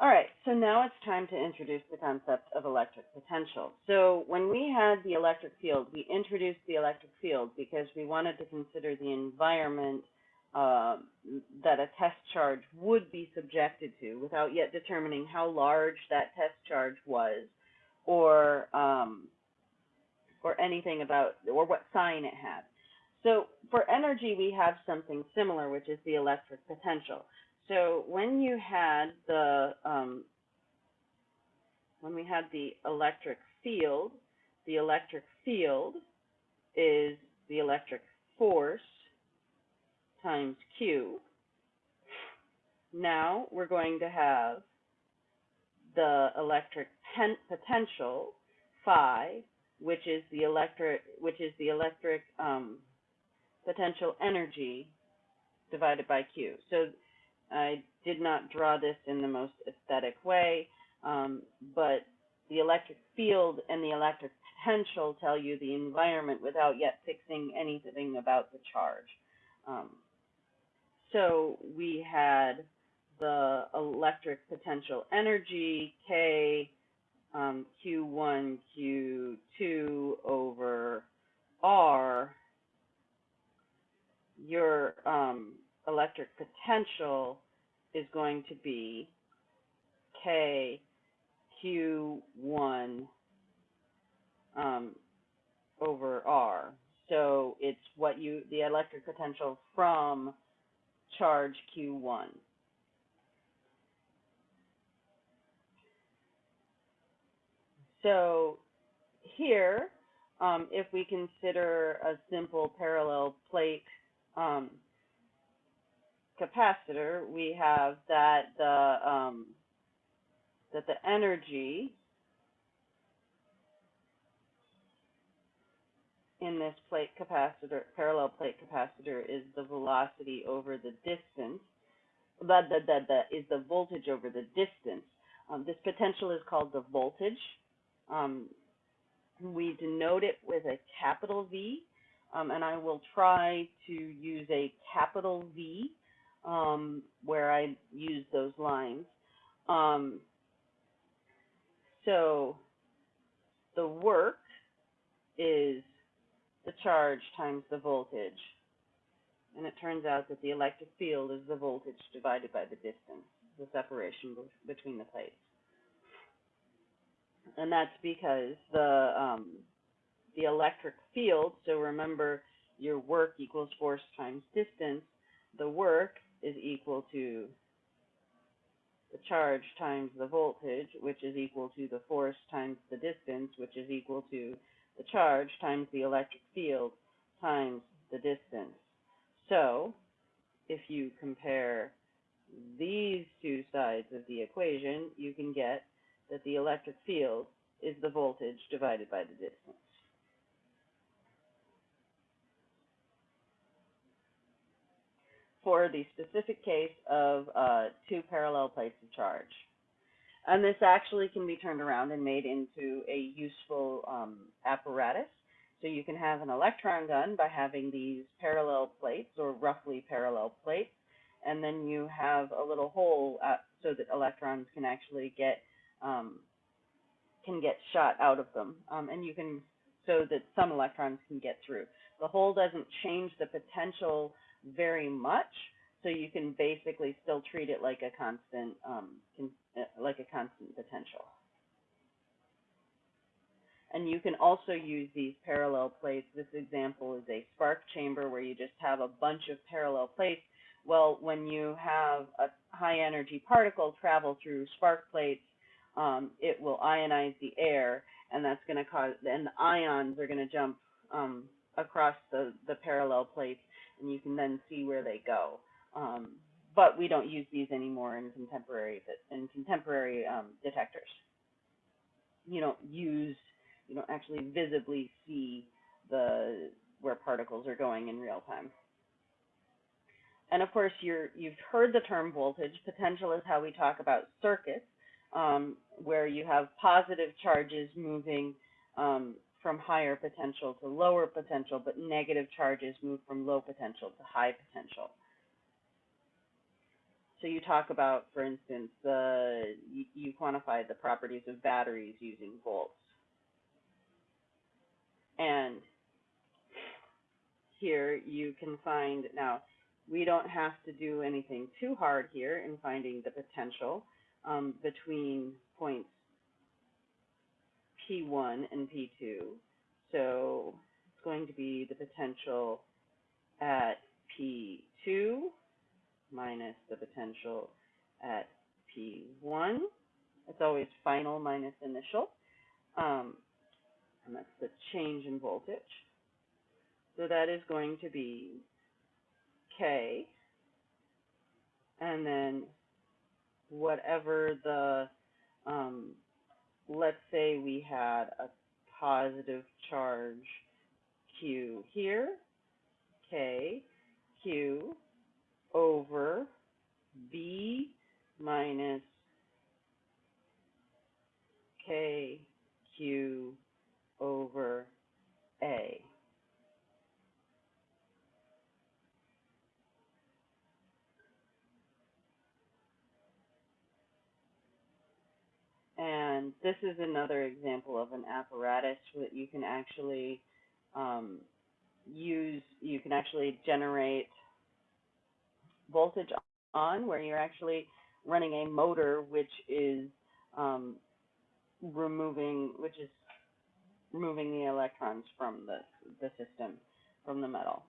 All right, so now it's time to introduce the concept of electric potential. So when we had the electric field, we introduced the electric field because we wanted to consider the environment uh, that a test charge would be subjected to without yet determining how large that test charge was or um, or anything about or what sign it had. So for energy, we have something similar, which is the electric potential. So when you had the um, when we had the electric field, the electric field is the electric force times Q. Now we're going to have the electric potential phi, which is the electric which is the electric um, potential energy divided by Q. So I did not draw this in the most aesthetic way, um, but the electric field and the electric potential tell you the environment without yet fixing anything about the charge. Um, so we had the electric potential energy, K, um, Q1, Q2 over R. Your um, electric potential is going to be K Q1 um, over R. So it's what you, the electric potential from charge Q1. So here, um, if we consider a simple parallel plate um, capacitor, we have that the um, that the energy in this plate capacitor, parallel plate capacitor, is the velocity over the distance. The, the, the, the is the voltage over the distance. Um, this potential is called the voltage. Um, we denote it with a capital V, um, and I will try to use a capital V um, where I use those lines. Um, so the work is the charge times the voltage. And it turns out that the electric field is the voltage divided by the distance, the separation between the plates. And that's because the um, the electric field, so remember your work equals force times distance, the work is equal to the charge times the voltage, which is equal to the force times the distance, which is equal to the charge times the electric field times the distance. So if you compare these two sides of the equation, you can get that the electric field is the voltage divided by the distance. For the specific case of uh, two parallel plates of charge. And this actually can be turned around and made into a useful um, apparatus. So you can have an electron gun by having these parallel plates or roughly parallel plates, and then you have a little hole uh, so that electrons can actually get um, can get shot out of them, um, and you can so that some electrons can get through. The hole doesn't change the potential very much. So you can basically still treat it like a constant, um, uh, like a constant potential. And you can also use these parallel plates. This example is a spark chamber where you just have a bunch of parallel plates. Well, when you have a high energy particle travel through spark plates, um, it will ionize the air, and that's going to cause, and the ions are going to jump um, across the, the parallel plates and you can then see where they go. Um, but we don't use these anymore in contemporary in contemporary um, detectors. You don't use, you don't actually visibly see the where particles are going in real time. And of course, you're, you've heard the term voltage. Potential is how we talk about circuits, um, where you have positive charges moving um, from higher potential to lower potential, but negative charges move from low potential to high potential. So you talk about, for instance, the, you, quantify the properties of batteries using volts. And here you can find, now, we don't have to do anything too hard here in finding the potential, um, between points P one and P two. So it's going to be the potential at P two minus the potential at P one. It's always final minus initial. Um, and that's the change in voltage. So that is going to be K. And then whatever the, um, let's say we had a positive charge Q here, K, Q over B minus K, Q over A. And this is another example of an apparatus that you can actually um, use, you can actually generate voltage on where you're actually running a motor which is um, removing, which is removing the electrons from the, the system, from the metal.